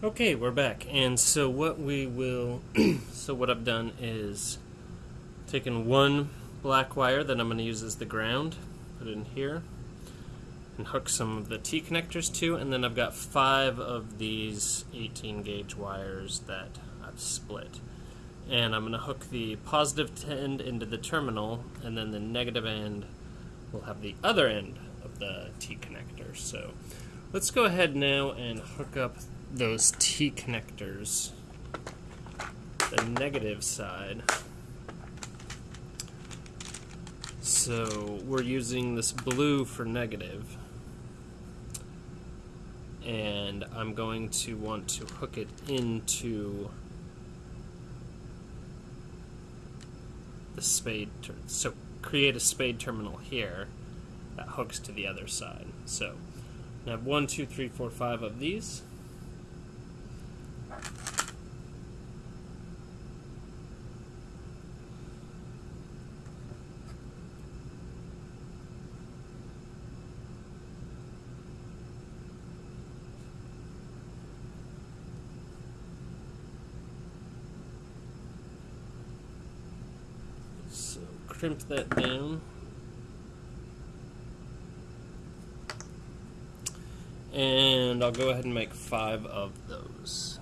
Okay, we're back. And so what we will so what I've done is taken one black wire that I'm going to use as the ground, put it in here, and hook some of the T connectors to, and then I've got five of these 18 gauge wires that I've split. And I'm going to hook the positive end into the terminal, and then the negative end will have the other end of the T connector. So let's go ahead now and hook up those T connectors, the negative side. So we're using this blue for negative, and I'm going to want to hook it into the spade, so create a spade terminal here that hooks to the other side. So I have one, two, three, four, five of these. So crimp that down. And I'll go ahead and make five of those.